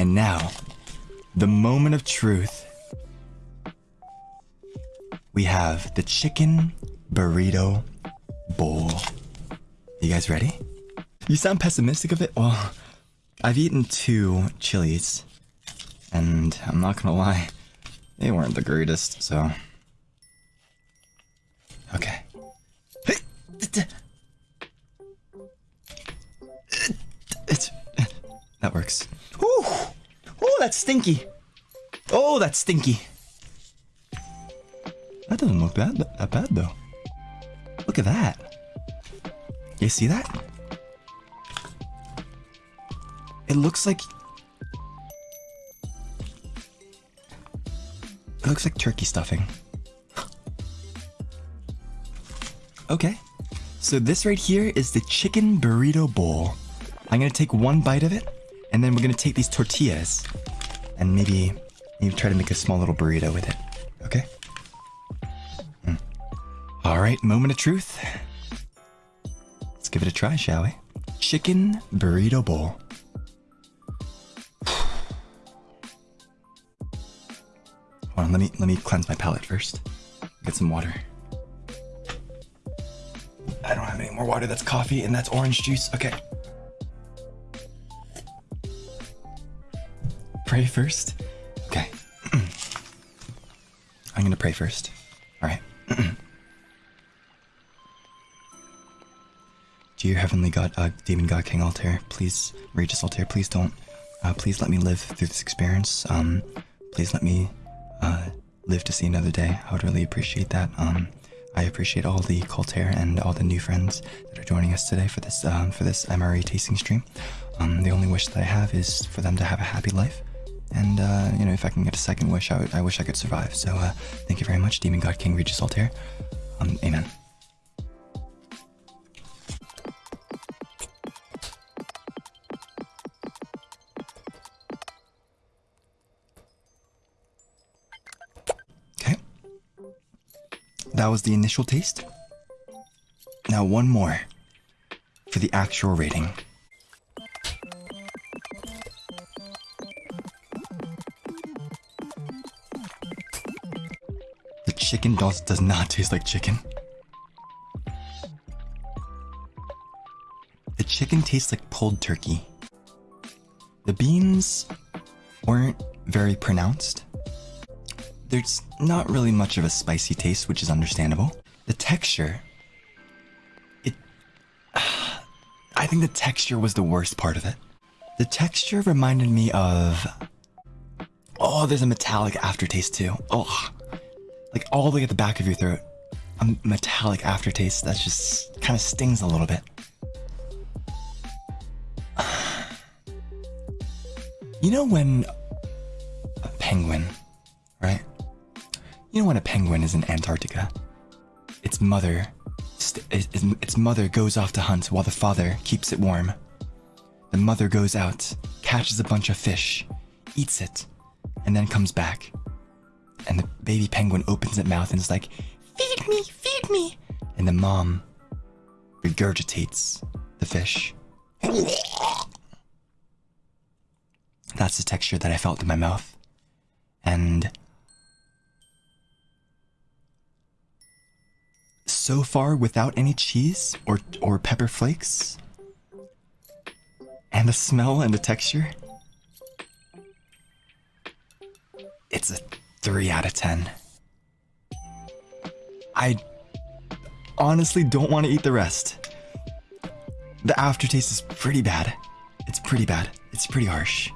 And now, the moment of truth. We have the chicken burrito bowl. You guys ready? You sound pessimistic of it? Well, I've eaten two chilies, and I'm not gonna lie, they weren't the greatest, so. Okay. That works. That's stinky! Oh, that's stinky! That doesn't look bad, that bad though. Look at that. You see that? It looks like... It looks like turkey stuffing. okay. So this right here is the chicken burrito bowl. I'm gonna take one bite of it, and then we're gonna take these tortillas, and maybe, you try to make a small little burrito with it. Okay? Mm. All right, moment of truth. Let's give it a try, shall we? Chicken burrito bowl. Hold on, let me let me cleanse my palate first. Get some water. I don't have any more water. That's coffee and that's orange juice. Okay. Pray first. Okay. I'm gonna pray first. All right. Dear Heavenly God, uh, Demon God, King Altair, please, Regis Altair, please don't, uh, please let me live through this experience. Um, please let me uh, live to see another day. I would really appreciate that. Um, I appreciate all the Coltair and all the new friends that are joining us today for this um, for this MRE tasting stream. Um, the only wish that I have is for them to have a happy life, and uh, you know, if I can get a second wish, I, I wish I could survive. So, uh, thank you very much, Demon God King Regis Altair. Um, amen. Okay. That was the initial taste. Now, one more for the actual rating. Chicken does, does not taste like chicken. The chicken tastes like pulled turkey. The beans weren't very pronounced. There's not really much of a spicy taste, which is understandable. The texture, it. I think the texture was the worst part of it. The texture reminded me of. Oh, there's a metallic aftertaste too. Oh, like all the way at the back of your throat. A metallic aftertaste that just kind of stings a little bit. You know when a penguin, right? You know when a penguin is in Antarctica, its mother, its mother goes off to hunt while the father keeps it warm. The mother goes out, catches a bunch of fish, eats it, and then comes back. And the baby penguin opens its mouth and is like, "Feed me, feed me!" And the mom regurgitates the fish. That's the texture that I felt in my mouth. And so far without any cheese or or pepper flakes. And the smell and the texture. It's a 3 out of 10. I honestly don't want to eat the rest. The aftertaste is pretty bad. It's pretty bad. It's pretty harsh.